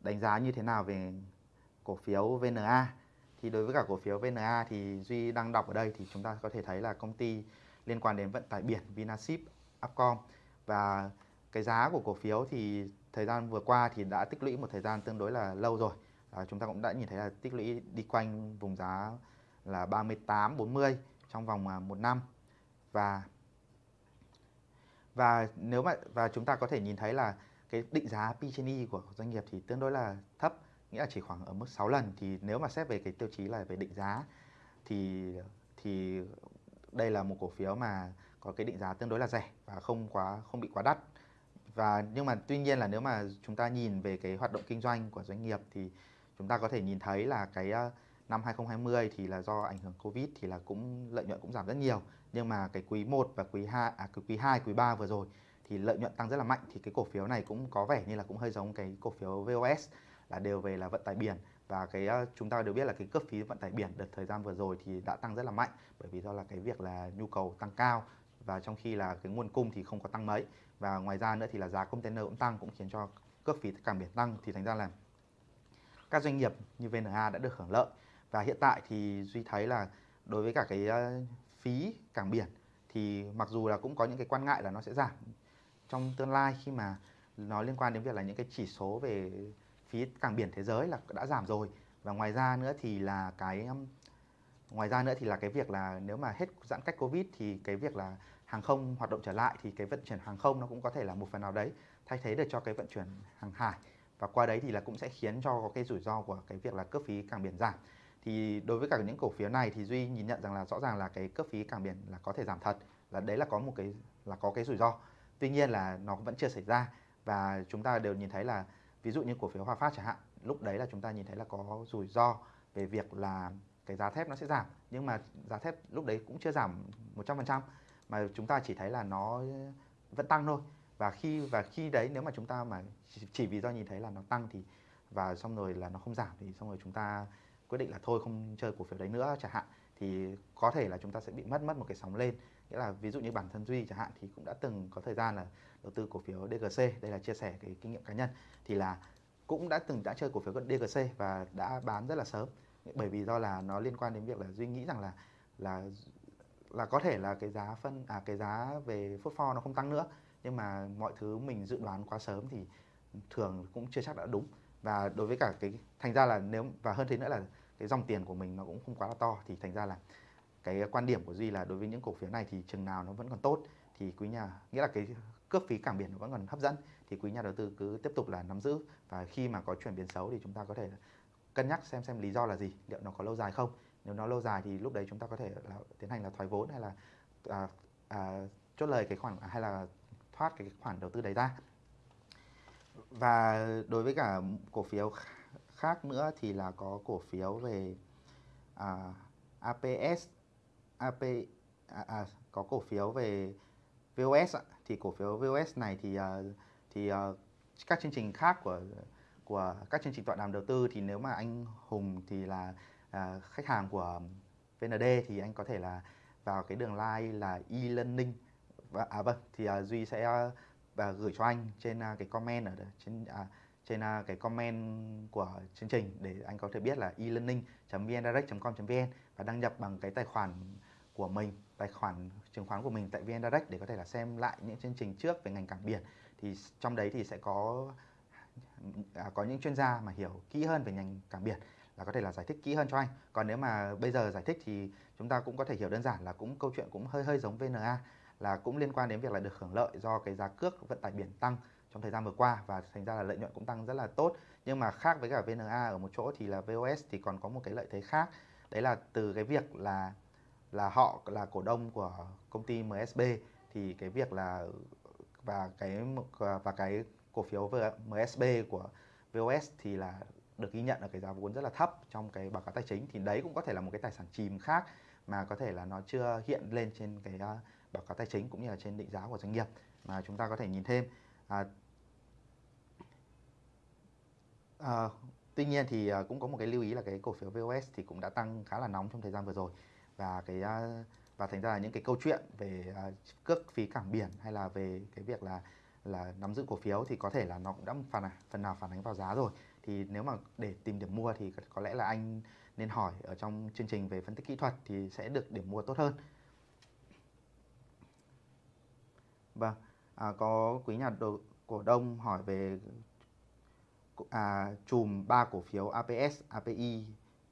đánh giá như thế nào về cổ phiếu VNA. Thì đối với cả cổ phiếu VNA thì Duy đang đọc ở đây thì chúng ta có thể thấy là công ty liên quan đến vận tải biển Vinaship, Upcom. Và cái giá của cổ phiếu thì thời gian vừa qua thì đã tích lũy một thời gian tương đối là lâu rồi. À, chúng ta cũng đã nhìn thấy là tích lũy đi quanh vùng giá là 38 40 trong vòng à, một năm. Và và nếu mà và chúng ta có thể nhìn thấy là cái định giá P/E của doanh nghiệp thì tương đối là thấp nghĩa là chỉ khoảng ở mức 6 lần. Thì nếu mà xét về cái tiêu chí là về định giá, thì thì đây là một cổ phiếu mà có cái định giá tương đối là rẻ và không quá, không bị quá đắt. Và nhưng mà tuy nhiên là nếu mà chúng ta nhìn về cái hoạt động kinh doanh của doanh nghiệp thì chúng ta có thể nhìn thấy là cái ờ, năm 2020 thì là do ảnh hưởng Covid thì là cũng, lợi nhuận cũng giảm rất nhiều. Nhưng mà cái quý 1 và quý 2 à cái quý 2 quý 3 vừa rồi thì lợi nhuận tăng rất là mạnh. Thì cái cổ phiếu này cũng có vẻ như là cũng hơi giống cái cổ phiếu VOS là đều về là vận tải biển. Và cái ờ, chúng ta đều biết là cái cước phí vận tải biển đợt thời gian vừa rồi thì đã tăng rất là mạnh, bởi vì do là cái việc là nhu cầu tăng cao và trong khi là cái nguồn cung thì không có tăng mấy. Và ngoài ra nữa thì là giá container cũng tăng, cũng khiến cho cước phí cảng biển tăng. Thì thành ra là các doanh nghiệp như VNA đã được hưởng lợi. Và hiện tại thì duy thấy là đối với cả cái ờ, phí cảng biển thì mặc dù là cũng có những cái quan ngại là nó sẽ giảm, trong tương lai khi mà nó liên quan đến việc là những cái chỉ số về phí cảng biển thế giới là đã giảm rồi. Và ngoài ra nữa thì là cái um, ngoài ra nữa thì là cái việc là nếu mà hết giãn cách covid thì cái việc là hàng không hoạt động trở lại thì cái vận chuyển hàng không nó cũng có thể là một phần nào đấy thay thế được cho cái vận chuyển hàng hải. Và qua đấy thì là cũng sẽ khiến cho có cái rủi ro của cái việc là cước phí cảng biển giảm. Thì đối với cả những cổ phiếu này thì duy nhìn nhận rằng là rõ ràng là cái cước phí cảng biển là có thể giảm thật, là đấy là có một cái, là có cái rủi ro. Tuy nhiên là nó vẫn chưa xảy ra. Và chúng ta đều nhìn thấy là ví dụ như cổ phiếu Hòa Phát chẳng hạn, lúc đấy là chúng ta nhìn thấy là có rủi ro về việc là cái giá thép nó sẽ giảm. Nhưng mà giá thép lúc đấy cũng chưa giảm 100% mà chúng ta chỉ thấy là nó vẫn tăng thôi. Và khi và khi đấy nếu mà chúng ta mà chỉ vì do nhìn thấy là nó tăng thì, và xong rồi là nó không giảm thì xong rồi chúng ta quyết định là thôi không chơi cổ phiếu đấy nữa chẳng hạn, thì có thể là chúng ta sẽ bị mất mất một cái sóng lên nghĩa là ví dụ như bản thân duy chẳng hạn thì cũng đã từng có thời gian là đầu tư cổ phiếu DGC đây là chia sẻ cái kinh nghiệm cá nhân. Thì là cũng đã từng đã chơi cổ phiếu DGC và đã bán rất là sớm. Bởi vì do là nó liên quan đến việc là duy nghĩ rằng là là là có thể là cái giá phân à cái giá về phốt pho nó không tăng nữa. Nhưng mà mọi thứ mình dự đoán quá sớm thì thường cũng chưa chắc đã đúng. Và đối với cả cái, thành ra là nếu, và hơn thế nữa là cái dòng tiền của mình nó cũng không quá là to. Thì thành ra là cái quan điểm của duy là đối với những cổ phiếu này thì chừng nào nó vẫn còn tốt thì quý nhà nghĩa là cái cước phí cảng biển nó vẫn còn hấp dẫn thì quý nhà đầu tư cứ tiếp tục là nắm giữ. Và khi mà có chuyển biến xấu thì chúng ta có thể cân nhắc xem xem lý do là gì liệu nó có lâu dài không. Nếu nó lâu dài thì lúc đấy chúng ta có thể là tiến hành là thoái vốn hay là à, à, chốt lời cái khoản hay là thoát cái khoản đầu tư đấy ra. Và đối với cả cổ phiếu khác nữa thì là có cổ phiếu về à, APS AP à, à, có cổ phiếu về VOS ạ. thì cổ phiếu VOS này thì uh, thì uh, các chương trình khác của của các chương trình tọa đàm đầu tư thì nếu mà anh Hùng thì là uh, khách hàng của VND thì anh có thể là vào cái đường line là e-learning và à vâng thì uh, Duy sẽ uh, và gửi cho anh trên uh, cái comment ở trên uh, trên uh, cái comment của chương trình để anh có thể biết là e-learning.vndirect.com.vn và đăng nhập bằng cái tài khoản của mình tài khoản chứng khoán của mình tại VN Direct để có thể là xem lại những chương trình trước về ngành cảng biển. Thì trong đấy thì sẽ có à, có những chuyên gia mà hiểu kỹ hơn về ngành cảng biển là có thể là giải thích kỹ hơn cho anh. Còn nếu mà bây giờ giải thích thì chúng ta cũng có thể hiểu đơn giản là cũng câu chuyện cũng hơi hơi giống VNA là cũng liên quan đến việc là được hưởng lợi do cái giá cước vận tải biển tăng trong thời gian vừa qua và thành ra là lợi nhuận cũng tăng rất là tốt. Nhưng mà khác với cả VNA ở một chỗ thì là VOS thì còn có một cái lợi thế khác. Đấy là từ cái việc là là họ là cổ đông của công ty MSB thì cái việc là và cái và cái cổ phiếu MSB của VOS thì là được ghi nhận ở cái giá vốn rất là thấp trong cái báo cáo tài chính thì đấy cũng có thể là một cái tài sản chìm khác mà có thể là nó chưa hiện lên trên cái à, báo cáo tài chính cũng như là trên định giá của doanh nghiệp mà chúng ta có thể nhìn thêm. À, à, tuy nhiên thì à, cũng có một cái lưu ý là cái cổ phiếu VOS thì cũng đã tăng khá là nóng trong thời gian vừa rồi và cái à, và thành ra là những cái câu chuyện về à, cước phí cảng biển hay là về cái việc là là nắm giữ cổ phiếu thì có thể là nó cũng đã phần phần nào phản ánh vào giá rồi. Thì nếu mà để tìm điểm mua thì có lẽ là anh nên hỏi ở trong chương trình về phân tích kỹ thuật thì sẽ được điểm mua tốt hơn. Vâng à, có quý nhà đồ, cổ đông hỏi về à, chùm ba cổ phiếu APS, API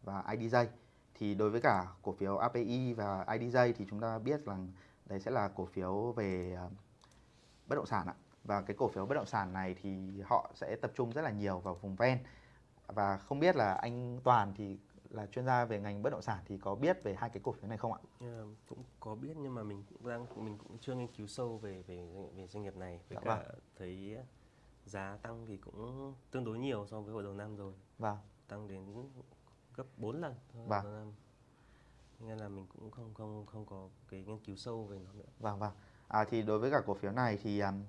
và IDJ thì đối với cả cổ phiếu API và IDJ thì chúng ta biết rằng đấy sẽ là cổ phiếu về uh, bất động sản ạ và cái cổ phiếu bất động sản này thì họ sẽ tập trung rất là nhiều vào vùng ven và không biết là anh Toàn thì là chuyên gia về ngành bất động sản thì có biết về hai cái cổ phiếu này không ạ? Yeah, cũng có biết nhưng mà mình cũng đang mình cũng chưa nghiên cứu sâu về về về doanh nghiệp này với dạ, cả vâng. thấy giá tăng thì cũng tương đối nhiều so với hồi đầu năm rồi. Vâng. Tăng đến gấp 4 lần vâng. đầu năm. Nên là mình cũng không không không có cái nghiên cứu sâu về nó nữa. Vâng vâng. À, thì đối với cả cổ phiếu này thì um,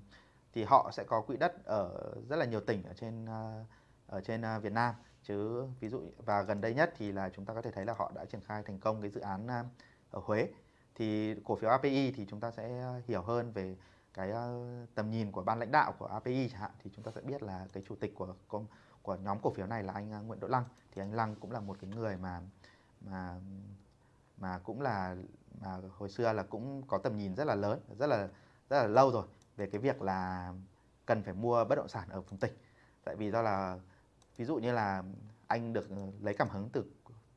thì họ sẽ có quỹ đất ở rất là nhiều tỉnh ở trên uh, ở trên uh, Việt Nam chứ ví dụ và gần đây nhất thì là chúng ta có thể thấy là họ đã triển khai thành công cái dự án ở Huế thì cổ phiếu API thì chúng ta sẽ hiểu hơn về cái tầm nhìn của ban lãnh đạo của API chẳng hạn thì chúng ta sẽ biết là cái chủ tịch của công của nhóm cổ phiếu này là anh à, Nguyễn Đỗ Lăng. Thì anh Lăng cũng là một cái người mà mà mà cũng là, mà hồi xưa là cũng có tầm nhìn rất là lớn, rất là rất là lâu rồi về cái việc là cần phải mua bất động sản ở vùng tỉnh. Tại vì do là, ví dụ như là anh được ừ, lấy cảm hứng từ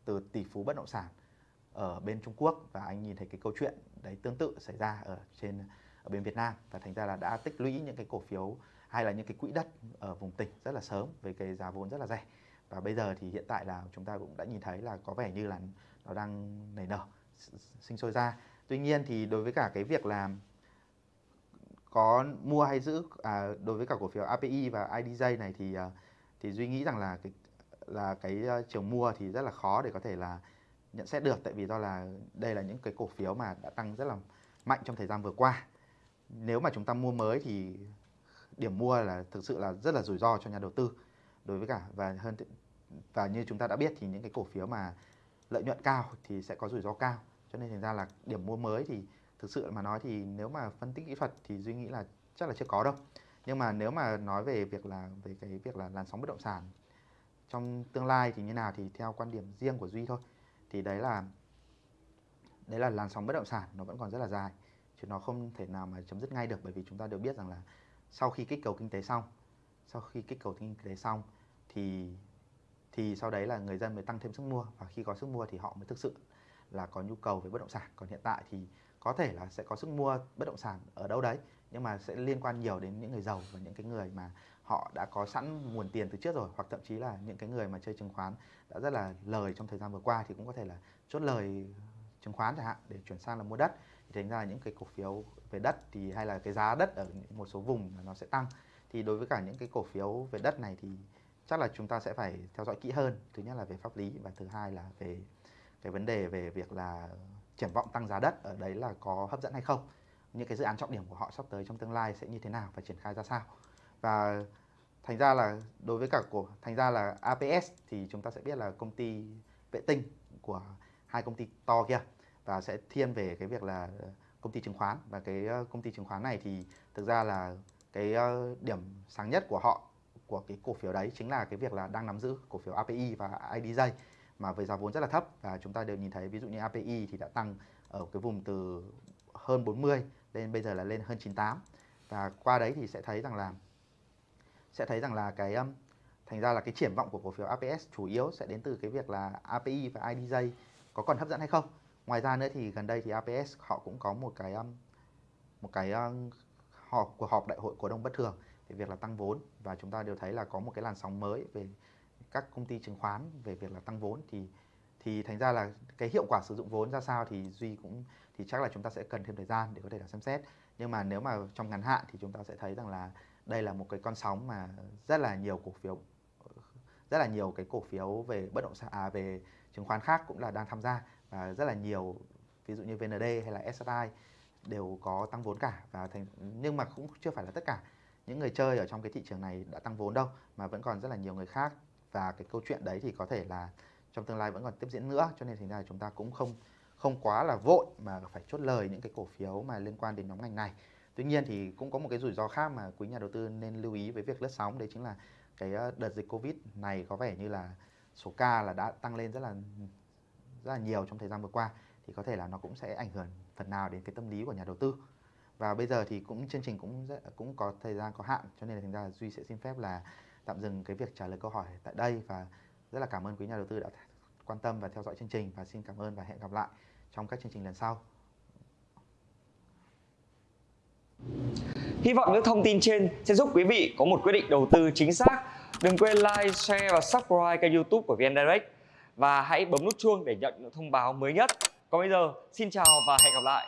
từ tỷ phú bất động sản ở bên Trung Quốc và anh nhìn thấy cái câu chuyện đấy tương tự xảy ra ở trên, ở bên Việt Nam. Và thành ra là đã tích lũy những cái cổ phiếu hay là những cái quỹ đất ở vùng tỉnh rất là sớm với cái giá vốn rất là rẻ. Và bây giờ thì hiện tại là chúng ta cũng đã nhìn thấy là có vẻ như là nó đang nảy nở sinh sôi ra. Tuy nhiên thì đối với cả cái việc là có mua hay giữ à, đối với cả cổ phiếu API và IDJ này thì à, thì duy nghĩ rằng là cái là cái trường chiều mua thì rất là khó để có thể là nhận xét được. Tại vì do là đây là những cái cổ phiếu mà đã tăng rất là mạnh trong thời gian vừa qua. Nếu mà chúng ta mua mới thì điểm mua là thực sự là rất là rủi ro cho nhà đầu tư đối với cả, và hơn và như chúng ta đã biết thì những cái cổ phiếu mà lợi nhuận cao thì sẽ có rủi ro cao. Cho nên thành ra là điểm mua mới thì thực sự mà nói thì nếu mà phân tích kỹ thuật thì duy nghĩ là chắc là chưa có đâu. Nhưng mà nếu mà nói về việc là, về cái việc là làn sóng bất động sản trong tương lai thì như nào thì theo quan điểm riêng của duy thôi. Thì đấy là đấy là làn sóng bất động sản nó vẫn còn rất là dài, chứ nó không thể nào mà chấm dứt ngay được bởi vì chúng ta đều biết rằng là sau khi kích cầu kinh tế xong, sau khi kích cầu kinh tế xong thì thì sau đấy là người dân mới tăng thêm sức mua và khi có sức mua thì họ mới thực sự là có nhu cầu về bất động sản. Còn hiện tại thì có thể là sẽ có sức mua bất động sản ở đâu đấy, nhưng mà sẽ liên quan nhiều đến những người giàu và những cái người mà họ đã có sẵn nguồn tiền từ trước rồi, hoặc thậm chí là những cái người mà chơi chứng khoán đã rất là lời trong thời gian vừa qua thì cũng có thể là chốt lời chứng khoán chẳng hạn để chuyển sang là mua đất thành ra những cái cổ phiếu về đất thì, hay là cái giá đất ở một số vùng nó sẽ tăng. Thì đối với cả những cái cổ phiếu về đất này thì chắc là chúng ta sẽ phải theo dõi kỹ hơn. Thứ nhất là về pháp lý và thứ hai là về cái vấn đề về việc là triển vọng tăng giá đất ở đấy là có hấp dẫn hay không. Những cái dự án trọng điểm của họ sắp tới trong tương lai sẽ như thế nào và triển khai ra sao. Và thành ra là đối với cả của, thành ra là APS thì chúng ta sẽ biết là công ty vệ tinh của hai công ty to kia và sẽ thiên về cái việc là ờ, công ty chứng khoán. Và cái ờ, công ty chứng khoán này thì thực ra là cái ờ, điểm sáng nhất của họ của cái cổ phiếu đấy chính là cái việc là đang nắm giữ cổ phiếu API và IDJ mà với giá vốn rất là thấp. Và chúng ta đều nhìn thấy ví dụ như API thì đã tăng ở cái vùng từ hơn 40 lên bây giờ là lên hơn 98 và qua đấy thì sẽ thấy rằng là sẽ thấy rằng là cái um, thành ra là cái triển vọng của cổ phiếu APS chủ yếu sẽ đến từ cái việc là API và IDJ có còn hấp dẫn hay không ngoài ra nữa thì gần đây thì APS họ cũng có một cái um, một cái um, họp cuộc họp đại hội cổ đông bất thường về việc là tăng vốn. Và chúng ta đều thấy là có một cái làn sóng mới về các công ty chứng khoán về việc là tăng vốn. Thì thì thành ra là cái hiệu quả sử dụng vốn ra sao thì duy cũng thì chắc là chúng ta sẽ cần thêm thời gian để có thể là xem xét. Nhưng mà nếu mà trong ngắn hạn thì chúng ta sẽ thấy rằng là đây là một cái con sóng mà rất là nhiều cổ phiếu rất là nhiều cái cổ phiếu về bất động sản à, về chứng khoán khác cũng là đang tham gia và rất là nhiều, ví dụ như VND hay là SSI đều có tăng vốn cả và thành, nhưng mà cũng chưa phải là tất cả. Những người chơi ở trong cái thị trường này đã tăng vốn đâu, mà vẫn còn rất là nhiều người khác. Và cái câu chuyện đấy thì có thể là trong tương lai vẫn còn tiếp diễn nữa, cho nên thành ra là chúng ta cũng không không quá là vội mà phải chốt lời những cái cổ phiếu mà liên quan đến nhóm ngành này. Tuy nhiên thì cũng có một cái rủi ro khác mà quý nhà đầu tư nên lưu ý với việc lướt sóng, đấy chính là cái ờ, đợt dịch covid này có vẻ như là số ca là đã tăng lên rất là rất là nhiều trong thời gian vừa qua thì có thể là nó cũng sẽ ảnh hưởng phần nào đến cái tâm lý của nhà đầu tư. Và bây giờ thì cũng chương trình cũng rất, cũng có thời gian có hạn cho nên là thành ra duy sẽ xin phép là tạm dừng cái việc trả lời câu hỏi tại đây và rất là cảm ơn quý nhà đầu tư đã quan tâm và theo dõi chương trình và xin cảm ơn và hẹn gặp lại trong các chương trình lần sau. Hy vọng những thông tin trên sẽ giúp quý vị có một quyết định đầu tư chính xác. Đừng quên like, share và subscribe kênh youtube của VN Direct và hãy bấm nút chuông để nhận những thông báo mới nhất. Còn bây giờ, xin chào và hẹn gặp lại.